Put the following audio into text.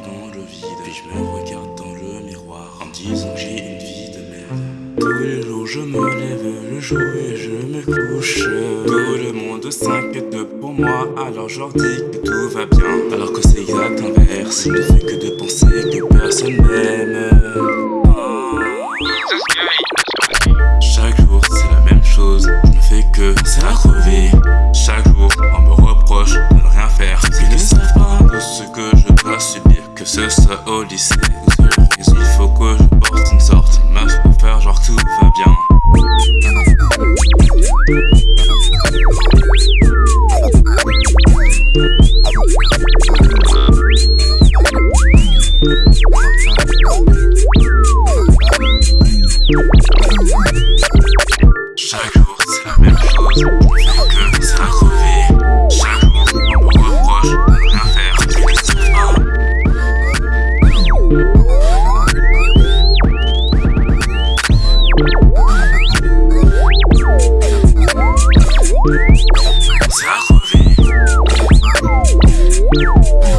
dans le vide, puis je me regarde dans le miroir en disant que j'ai une vie de merde. Tous les jours je me lève le jour et je me couche. Tout le monde s'inquiète pour moi, alors je leur dis que tout va bien. Alors que c'est exact inverse, il ne fait que de penser que personne m'aime. Oh. Ce soit au lycée. Il faut que je porte une sorte masque pour faire genre tout va bien Oh.